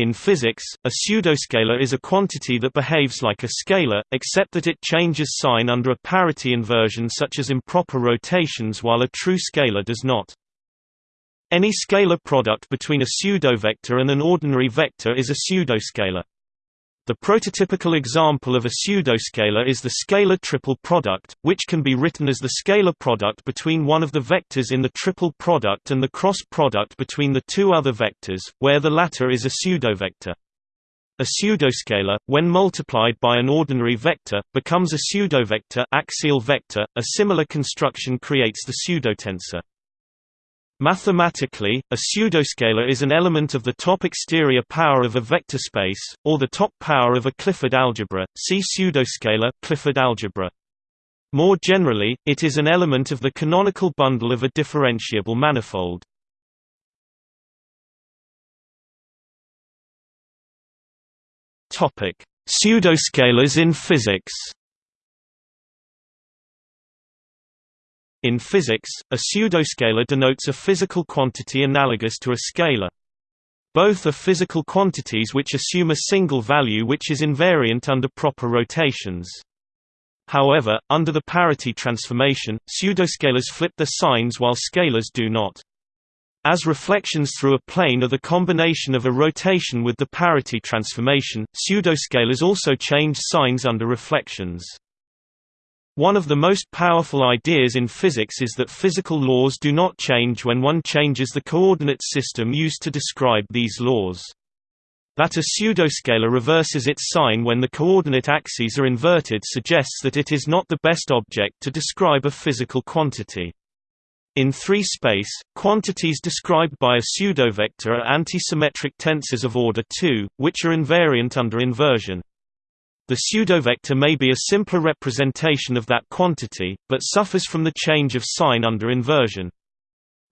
In physics, a pseudoscalar is a quantity that behaves like a scalar, except that it changes sign under a parity inversion such as improper rotations while a true scalar does not. Any scalar product between a pseudovector and an ordinary vector is a pseudoscalar. The prototypical example of a pseudoscalar is the scalar triple product, which can be written as the scalar product between one of the vectors in the triple product and the cross product between the two other vectors, where the latter is a pseudovector. A pseudoscalar, when multiplied by an ordinary vector, becomes a pseudovector axial vector. A similar construction creates the pseudotensor. Mathematically, a pseudoscalar is an element of the top exterior power of a vector space, or the top power of a Clifford algebra. See pseudoscalar Clifford algebra. More generally, it is an element of the canonical bundle of a differentiable manifold. Pseudoscalars in physics. In physics, a pseudoscalar denotes a physical quantity analogous to a scalar. Both are physical quantities which assume a single value which is invariant under proper rotations. However, under the parity transformation, pseudoscalars flip their signs while scalars do not. As reflections through a plane are the combination of a rotation with the parity transformation, pseudoscalars also change signs under reflections. One of the most powerful ideas in physics is that physical laws do not change when one changes the coordinate system used to describe these laws. That a pseudoscalar reverses its sign when the coordinate axes are inverted suggests that it is not the best object to describe a physical quantity. In 3 space, quantities described by a pseudovector are antisymmetric tensors of order 2, which are invariant under inversion. The pseudovector may be a simpler representation of that quantity, but suffers from the change of sign under inversion.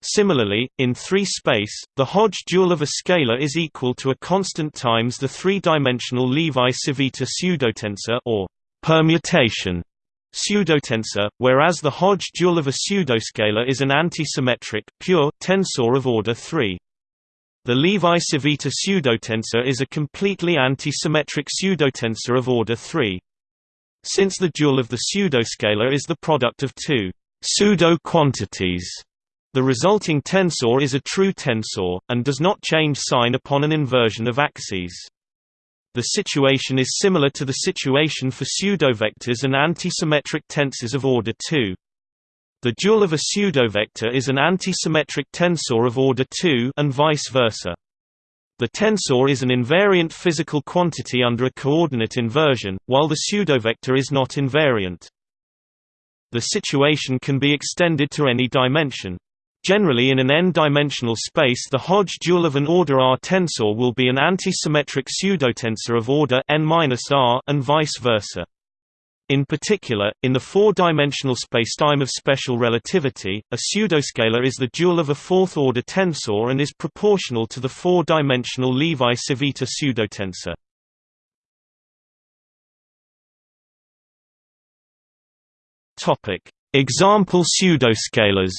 Similarly, in 3 space, the Hodge dual of a scalar is equal to a constant times the three-dimensional Levi-Civita pseudotensor or permutation pseudotensor, whereas the Hodge dual of a pseudoscalar is an antisymmetric pure tensor of order 3. The Levi-Civita pseudotensor is a completely anti-symmetric pseudotensor of order 3. Since the dual of the pseudoscalar is the product of two pseudo-quantities, the resulting tensor is a true tensor, and does not change sign upon an inversion of axes. The situation is similar to the situation for pseudovectors and antisymmetric tensors of order 2. The dual of a pseudovector is an antisymmetric tensor of order 2 and vice versa. The tensor is an invariant physical quantity under a coordinate inversion, while the pseudovector is not invariant. The situation can be extended to any dimension. Generally in an n-dimensional space the Hodge dual of an order R tensor will be an antisymmetric pseudotensor of order n-r and vice versa. In particular, in the four-dimensional spacetime of special relativity, a pseudoscalar is the dual of a fourth-order tensor and is proportional to the four-dimensional Levi-Civita pseudotensor. Topic: Example pseudoscalars.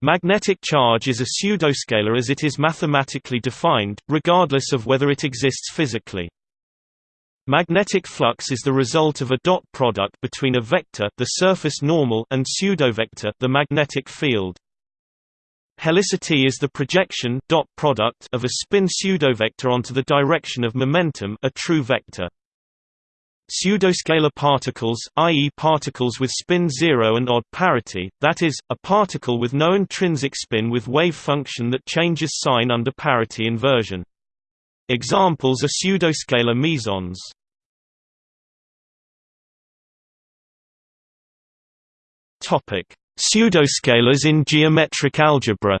Magnetic charge is a pseudoscalar as it is mathematically defined, regardless of whether it exists physically. Magnetic flux is the result of a dot product between a vector the surface normal and pseudovector the magnetic field. Helicity is the projection dot product of a spin pseudovector onto the direction of momentum a true vector. Pseudoscalar particles, i.e. particles with spin zero and odd parity, that is, a particle with no intrinsic spin with wave function that changes sign under parity inversion. Examples are pseudoscalar mesons. Topic: Pseudoscalars in geometric algebra.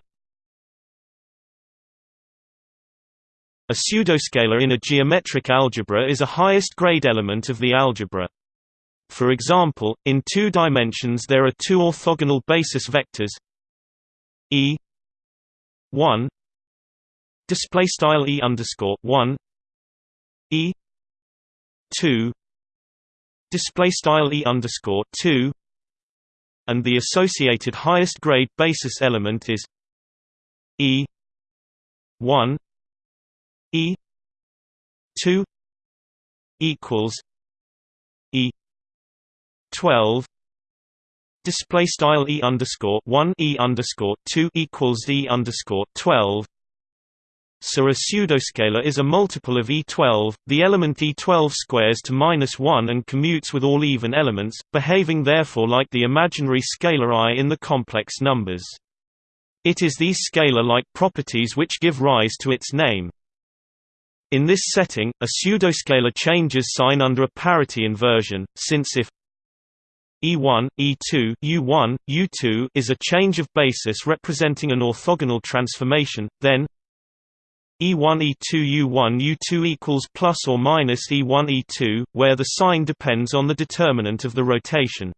A pseudoscalar in a geometric algebra is a highest-grade element of the algebra. For example, in two dimensions there are two orthogonal basis vectors e 1 display style e underscore 1 e 2 display style e underscore 2 and the associated highest grade basis element is e one E two equals E twelve display style E underscore one E underscore two equals E underscore twelve so a pseudoscalar is a multiple of E12, the element E12 squares to minus 1 and commutes with all even elements, behaving therefore like the imaginary scalar i in the complex numbers. It is these scalar-like properties which give rise to its name. In this setting, a pseudoscalar changes sign under a parity inversion, since if E1, E2, U1, U2 is a change of basis representing an orthogonal transformation, then E1 E2 U1 U2 equals plus or minus E1 E2, where the sign depends on the determinant of the rotation.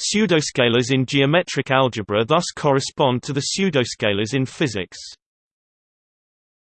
Pseudoscalars in geometric algebra thus correspond to the pseudoscalars in physics.